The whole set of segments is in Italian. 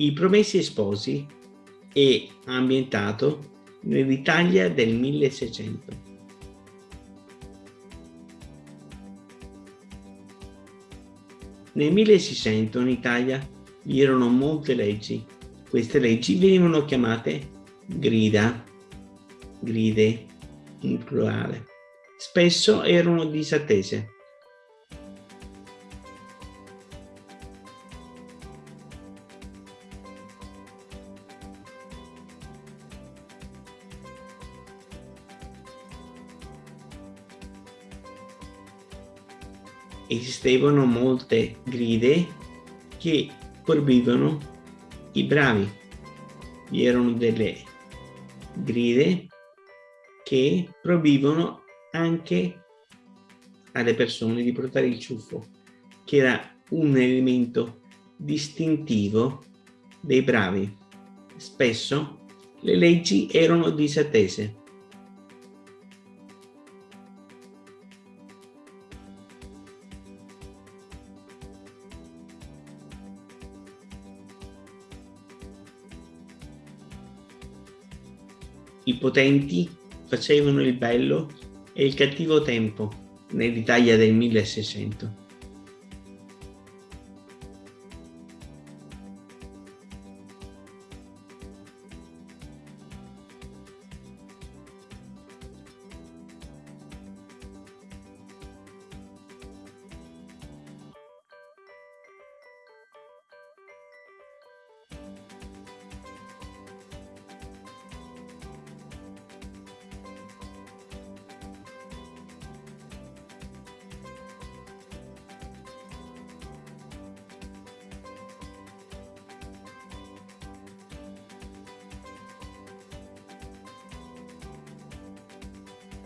I Promessi Sposi è ambientato nell'Italia del 1600. Nel 1600 in Italia vi erano molte leggi. Queste leggi venivano chiamate grida, gride in plurale. Spesso erano disattese. Esistevano molte gride che proibivano i bravi. Vi erano delle gride che proibivano anche alle persone di portare il ciuffo, che era un elemento distintivo dei bravi. Spesso le leggi erano disattese I potenti facevano il bello e il cattivo tempo nell'Italia del 1600.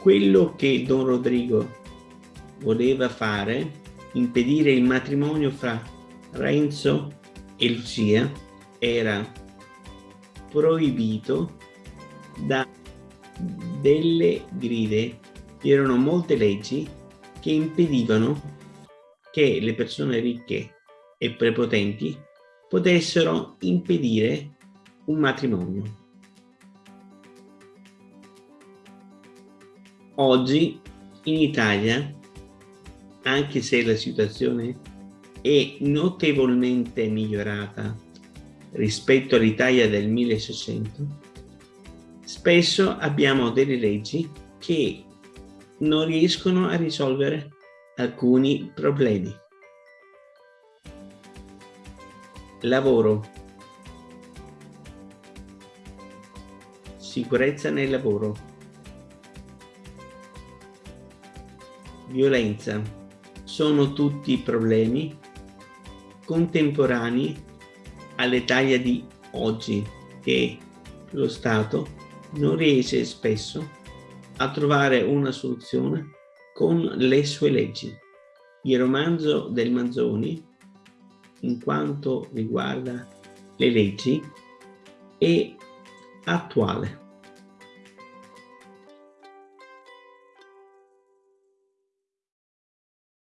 Quello che Don Rodrigo voleva fare, impedire il matrimonio fra Renzo e Lucia, era proibito da delle gride. Vi erano molte leggi che impedivano che le persone ricche e prepotenti potessero impedire un matrimonio. Oggi in Italia, anche se la situazione è notevolmente migliorata rispetto all'Italia del 1600, spesso abbiamo delle leggi che non riescono a risolvere alcuni problemi. Lavoro. Sicurezza nel lavoro violenza sono tutti problemi contemporanei all'Italia di oggi che lo Stato non riesce spesso a trovare una soluzione con le sue leggi. Il romanzo del Manzoni, in quanto riguarda le leggi, è attuale.